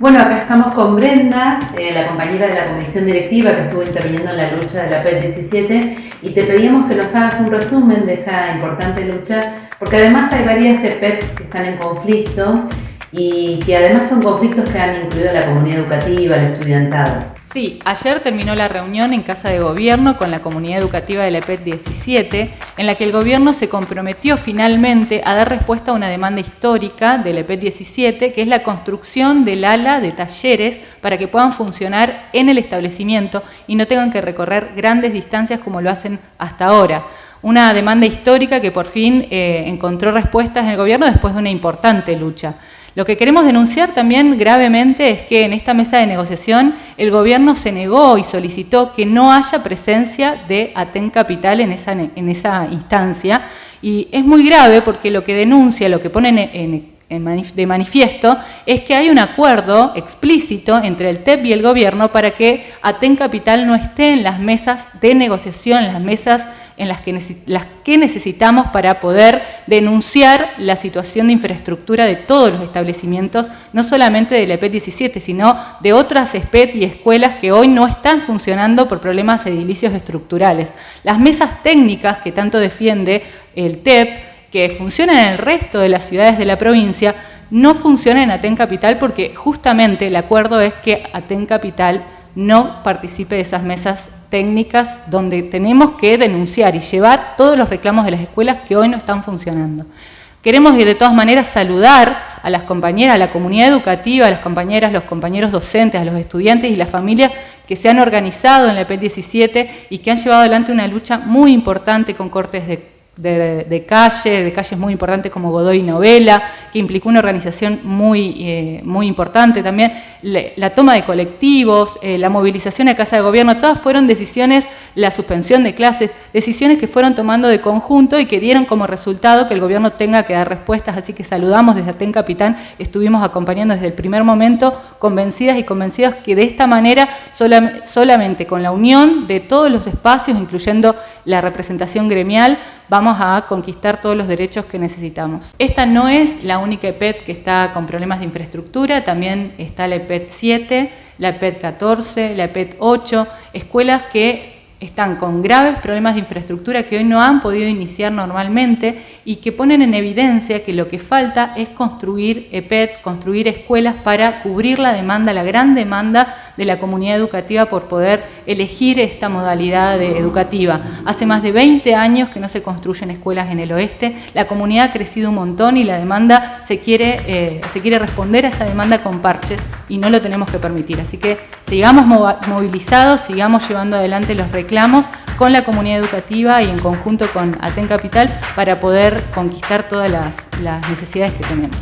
Bueno, acá estamos con Brenda, eh, la compañera de la comisión directiva que estuvo interviniendo en la lucha de la PET 17 y te pedimos que nos hagas un resumen de esa importante lucha porque además hay varias EPETs que están en conflicto y que además son conflictos que han incluido la comunidad educativa, el estudiantado. Sí, ayer terminó la reunión en Casa de Gobierno con la comunidad educativa de la EPET 17, en la que el gobierno se comprometió finalmente a dar respuesta a una demanda histórica de la EPET 17, que es la construcción del ala de talleres para que puedan funcionar en el establecimiento y no tengan que recorrer grandes distancias como lo hacen hasta ahora. Una demanda histórica que por fin eh, encontró respuestas en el gobierno después de una importante lucha. Lo que queremos denunciar también gravemente es que en esta mesa de negociación el gobierno se negó y solicitó que no haya presencia de Aten Capital en esa, en instancia y es muy grave porque lo que denuncia, lo que pone en, de manifiesto es que hay un acuerdo explícito entre el TEP y el gobierno para que Aten Capital no esté en las mesas de negociación, en las mesas en las que, las que necesitamos para poder denunciar la situación de infraestructura de todos los establecimientos, no solamente de la EPET 17, sino de otras SPET y escuelas que hoy no están funcionando por problemas edilicios estructurales. Las mesas técnicas que tanto defiende el TEP que funcionan en el resto de las ciudades de la provincia, no funcionan en Aten Capital porque justamente el acuerdo es que Aten Capital no participe de esas mesas técnicas donde tenemos que denunciar y llevar todos los reclamos de las escuelas que hoy no están funcionando. Queremos de todas maneras saludar a las compañeras, a la comunidad educativa, a las compañeras, los compañeros docentes, a los estudiantes y las familias que se han organizado en la EP 17 y que han llevado adelante una lucha muy importante con cortes de de, de calles, de calles muy importantes como Godoy Novela, que implicó una organización muy, eh, muy importante también, la toma de colectivos, eh, la movilización a Casa de Gobierno, todas fueron decisiones, la suspensión de clases, decisiones que fueron tomando de conjunto y que dieron como resultado que el gobierno tenga que dar respuestas, así que saludamos desde Aten Capitán, estuvimos acompañando desde el primer momento, convencidas y convencidas que de esta manera, solamente con la unión de todos los espacios, incluyendo la representación gremial, vamos a conquistar todos los derechos que necesitamos. Esta no es la única EPET que está con problemas de infraestructura, también está la EPET 7, la EPET 14, la EPET 8, escuelas que están con graves problemas de infraestructura que hoy no han podido iniciar normalmente y que ponen en evidencia que lo que falta es construir EPET, construir escuelas para cubrir la demanda, la gran demanda de la comunidad educativa por poder elegir esta modalidad educativa. Hace más de 20 años que no se construyen escuelas en el oeste, la comunidad ha crecido un montón y la demanda se quiere, eh, se quiere responder a esa demanda con parches y no lo tenemos que permitir. Así que sigamos movilizados, sigamos llevando adelante los reclamos con la comunidad educativa y en conjunto con Aten Capital para poder conquistar todas las, las necesidades que tenemos.